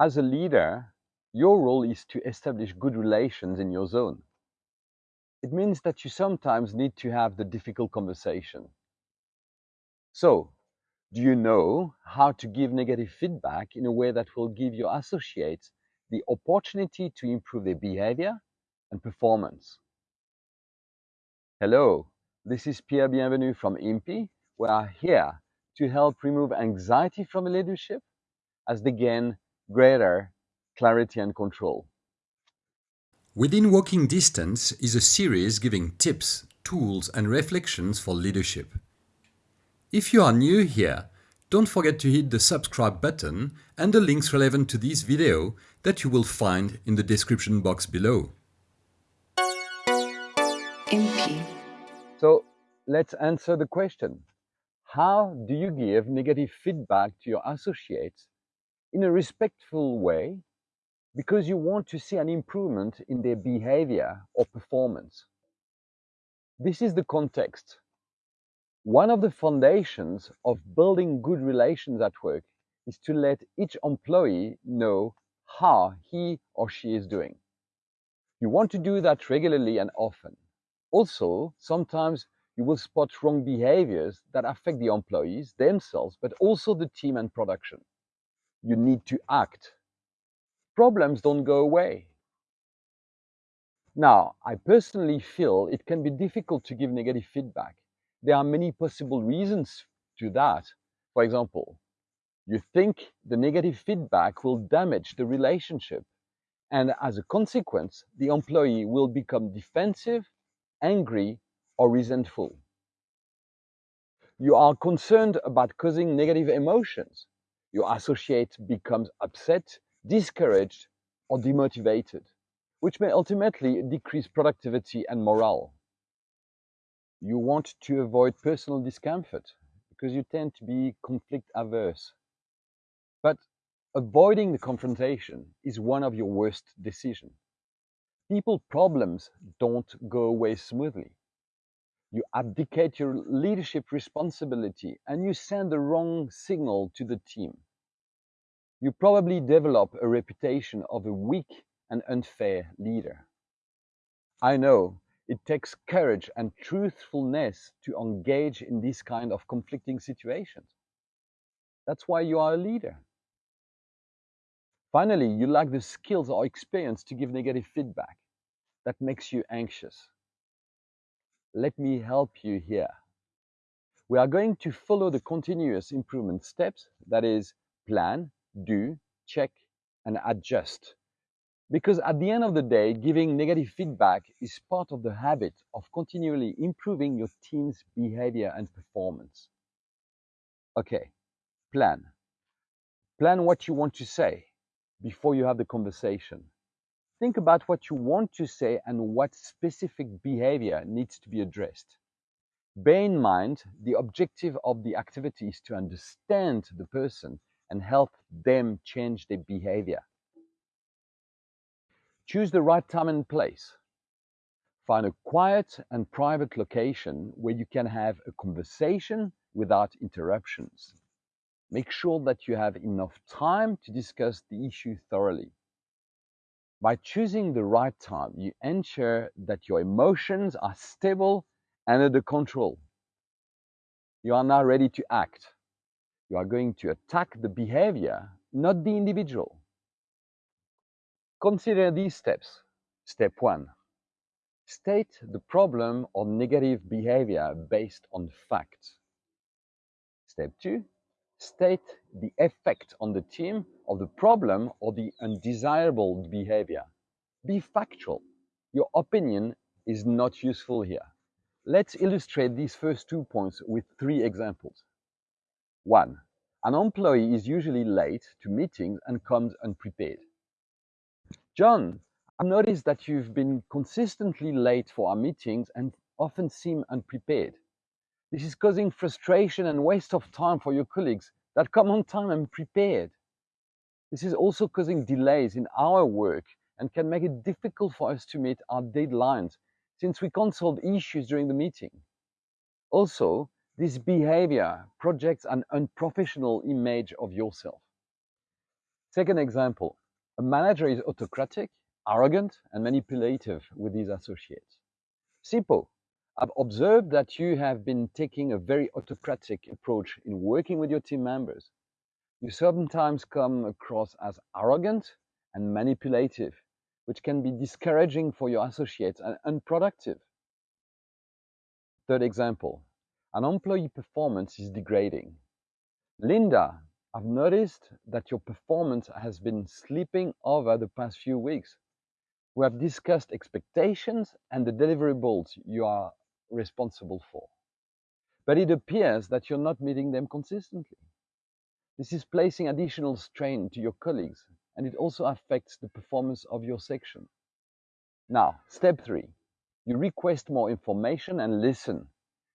As a leader, your role is to establish good relations in your zone. It means that you sometimes need to have the difficult conversation. So, do you know how to give negative feedback in a way that will give your associates the opportunity to improve their behavior and performance? Hello, this is Pierre Bienvenu from IMPI. We are here to help remove anxiety from leadership as they gain greater clarity and control. Within Walking Distance is a series giving tips, tools and reflections for leadership. If you are new here, don't forget to hit the subscribe button and the links relevant to this video that you will find in the description box below. MP. So let's answer the question. How do you give negative feedback to your associates in a respectful way because you want to see an improvement in their behavior or performance? This is the context. One of the foundations of building good relations at work is to let each employee know how he or she is doing. You want to do that regularly and often. Also, sometimes you will spot wrong behaviors that affect the employees themselves, but also the team and production. You need to act. Problems don't go away. Now, I personally feel it can be difficult to give negative feedback. There are many possible reasons to that. For example, you think the negative feedback will damage the relationship, and as a consequence, the employee will become defensive, angry, or resentful. You are concerned about causing negative emotions. Your associate becomes upset, discouraged, or demotivated, which may ultimately decrease productivity and morale. You want to avoid personal discomfort because you tend to be conflict averse. But avoiding the confrontation is one of your worst decisions. People problems don't go away smoothly. You abdicate your leadership responsibility and you send the wrong signal to the team. You probably develop a reputation of a weak and unfair leader. I know it takes courage and truthfulness to engage in these kind of conflicting situations. That's why you are a leader. Finally, you lack the skills or experience to give negative feedback. That makes you anxious. Let me help you here. We are going to follow the continuous improvement steps, that is, plan, do, check, and adjust. Because at the end of the day, giving negative feedback is part of the habit of continually improving your team's behavior and performance. Okay, plan. Plan what you want to say before you have the conversation. Think about what you want to say and what specific behavior needs to be addressed. Bear in mind the objective of the activity is to understand the person and help them change their behavior. Choose the right time and place. Find a quiet and private location where you can have a conversation without interruptions. Make sure that you have enough time to discuss the issue thoroughly. By choosing the right time, you ensure that your emotions are stable and under control. You are now ready to act. You are going to attack the behavior, not the individual. Consider these steps. Step one, state the problem or negative behavior based on facts. Step two, state the effect on the team of the problem or the undesirable behavior. Be factual. Your opinion is not useful here. Let's illustrate these first two points with three examples. One, an employee is usually late to meetings and comes unprepared. John, I've noticed that you've been consistently late for our meetings and often seem unprepared. This is causing frustration and waste of time for your colleagues that come on time and prepared. This is also causing delays in our work and can make it difficult for us to meet our deadlines since we can't solve issues during the meeting. Also, this behavior projects an unprofessional image of yourself. Second example, a manager is autocratic, arrogant, and manipulative with his associates. SIPO, I've observed that you have been taking a very autocratic approach in working with your team members. You sometimes come across as arrogant and manipulative, which can be discouraging for your associates and unproductive. Third example, an employee performance is degrading. Linda, I've noticed that your performance has been slipping over the past few weeks. We have discussed expectations and the deliverables you are responsible for. But it appears that you're not meeting them consistently. This is placing additional strain to your colleagues and it also affects the performance of your section. Now, step three, you request more information and listen.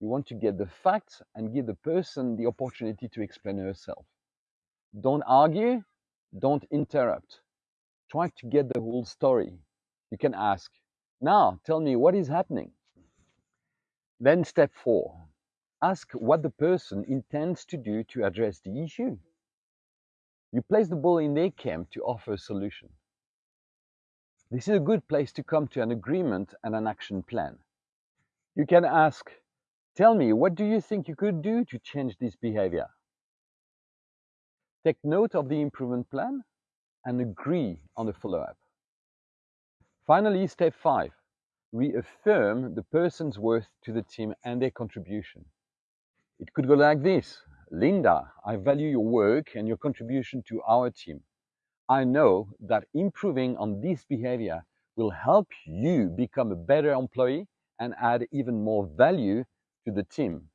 You want to get the facts and give the person the opportunity to explain herself. Don't argue, don't interrupt. Try to get the whole story. You can ask, now tell me what is happening. Then step four, ask what the person intends to do to address the issue. You place the ball in their camp to offer a solution. This is a good place to come to an agreement and an action plan. You can ask, tell me, what do you think you could do to change this behavior? Take note of the improvement plan and agree on the follow-up. Finally, step five, reaffirm the person's worth to the team and their contribution. It could go like this. Linda, I value your work and your contribution to our team. I know that improving on this behavior will help you become a better employee and add even more value to the team.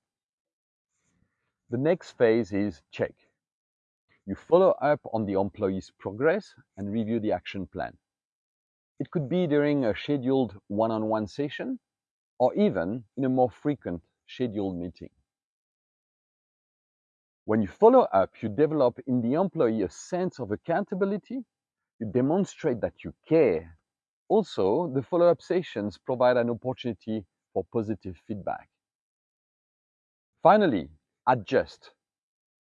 The next phase is check. You follow up on the employee's progress and review the action plan. It could be during a scheduled one-on-one -on -one session or even in a more frequent scheduled meeting. When you follow up, you develop in the employee a sense of accountability. You demonstrate that you care. Also, the follow-up sessions provide an opportunity for positive feedback. Finally, adjust.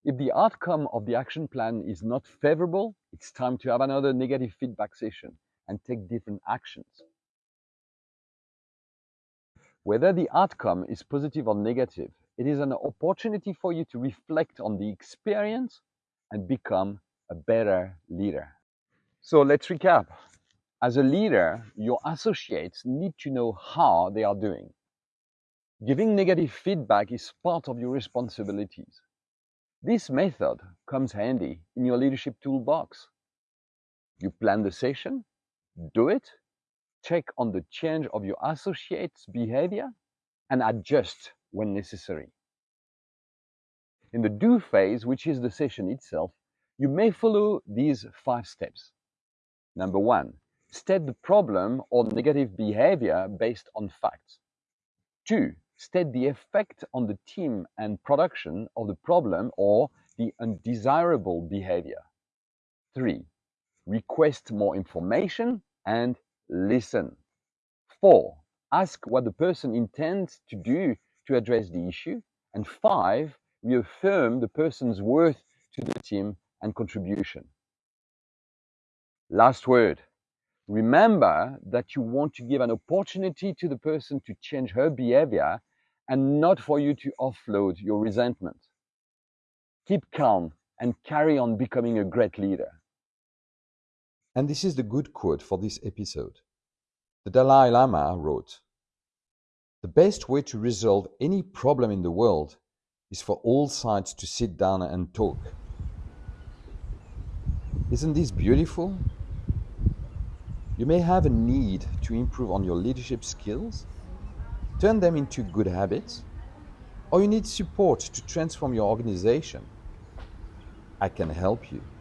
If the outcome of the action plan is not favorable, it's time to have another negative feedback session and take different actions. Whether the outcome is positive or negative, it is an opportunity for you to reflect on the experience and become a better leader. So let's recap. As a leader, your associates need to know how they are doing. Giving negative feedback is part of your responsibilities. This method comes handy in your leadership toolbox. You plan the session, do it, check on the change of your associates' behavior, and adjust when necessary. In the do phase, which is the session itself, you may follow these five steps. Number one, state the problem or negative behavior based on facts. Two, state the effect on the team and production of the problem or the undesirable behavior. Three, request more information and listen. Four, ask what the person intends to do to address the issue. And five, reaffirm the person's worth to the team and contribution. Last word. Remember that you want to give an opportunity to the person to change her behavior and not for you to offload your resentment. Keep calm and carry on becoming a great leader. And this is the good quote for this episode. The Dalai Lama wrote, the best way to resolve any problem in the world is for all sides to sit down and talk. Isn't this beautiful? You may have a need to improve on your leadership skills, turn them into good habits, or you need support to transform your organization. I can help you.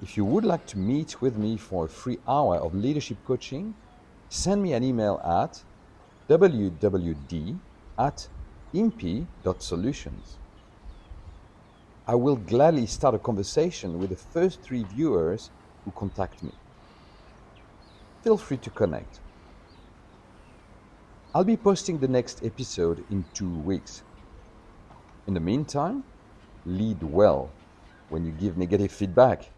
If you would like to meet with me for a free hour of leadership coaching, send me an email at wwd at impi.solutions. I will gladly start a conversation with the first three viewers who contact me. Feel free to connect. I'll be posting the next episode in two weeks. In the meantime, lead well when you give negative feedback.